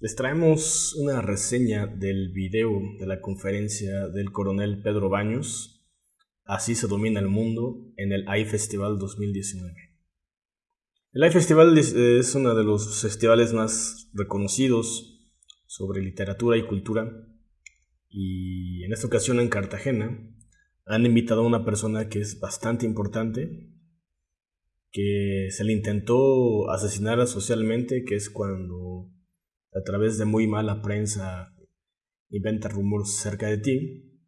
Les traemos una reseña del video de la conferencia del coronel Pedro Baños, Así se domina el mundo, en el iFestival 2019. El iFestival es uno de los festivales más reconocidos sobre literatura y cultura y en esta ocasión en Cartagena han invitado a una persona que es bastante importante, que se le intentó asesinar socialmente, que es cuando a través de muy mala prensa inventa rumores cerca de ti,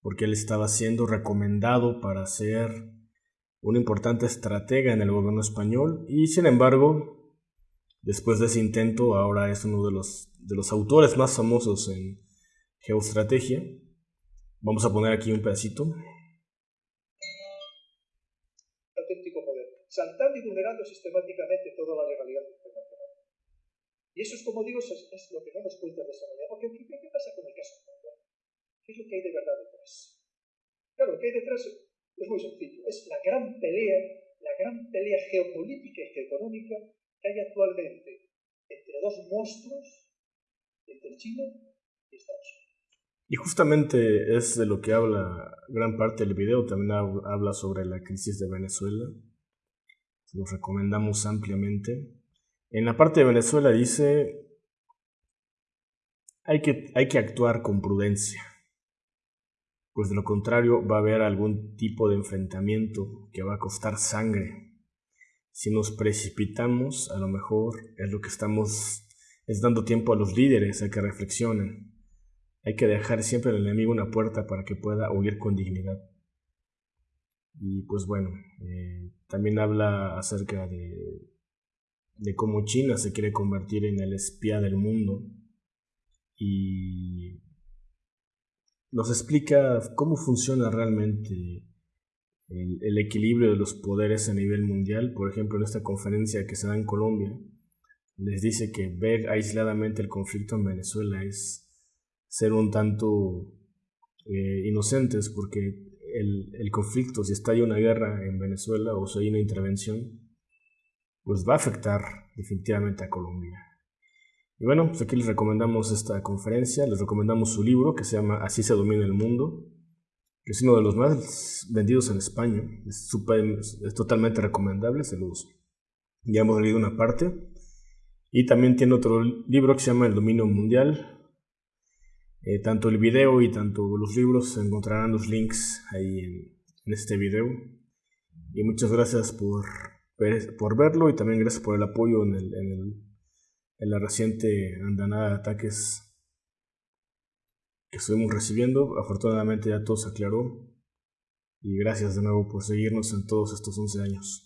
porque él estaba siendo recomendado para ser un importante estratega en el gobierno español y sin embargo, después de ese intento, ahora es uno de los, de los autores más famosos en geoestrategia. Vamos a poner aquí un pedacito. Auténtico poder, saltando y vulnerando sistemáticamente toda la legalidad internacional. Y eso es, como digo, es, lo que no nos cuenta desarrollar. Porque, ¿qué, ¿qué pasa con el caso ¿Qué es lo que hay de verdad detrás? Claro, lo que hay detrás es muy sencillo. Es la gran pelea, la gran pelea geopolítica y geoeconómica que hay actualmente entre dos monstruos, entre China y Estados Unidos. Y justamente es de lo que habla gran parte del video, también habla sobre la crisis de Venezuela, lo recomendamos ampliamente. En la parte de Venezuela dice, hay que, hay que actuar con prudencia, pues de lo contrario va a haber algún tipo de enfrentamiento que va a costar sangre. Si nos precipitamos, a lo mejor es lo que estamos, es dando tiempo a los líderes a que reflexionen hay que dejar siempre al enemigo una puerta para que pueda huir con dignidad. Y pues bueno, eh, también habla acerca de, de cómo China se quiere convertir en el espía del mundo y nos explica cómo funciona realmente el, el, equilibrio de los poderes a nivel mundial. Por ejemplo, en esta conferencia que se da en Colombia, les dice que ver aisladamente el conflicto en Venezuela es ser un tanto eh, inocentes porque el, el, conflicto, si está ahí una guerra en Venezuela o si hay una intervención, pues va a afectar definitivamente a Colombia. Y bueno, pues aquí les recomendamos esta conferencia, les recomendamos su libro que se llama Así se domina el mundo, que es uno de los más vendidos en España, es, super, es totalmente recomendable, se los ya hemos leído una parte. Y también tiene otro libro que se llama El dominio mundial, eh, tanto el video y tanto los libros encontrarán los links ahí en, este video. Y muchas gracias por, por verlo y también gracias por el apoyo en, el, en, el, en la reciente andanada de ataques que estuvimos recibiendo. Afortunadamente ya todo se aclaró. Y gracias de nuevo por seguirnos en todos estos 11 años.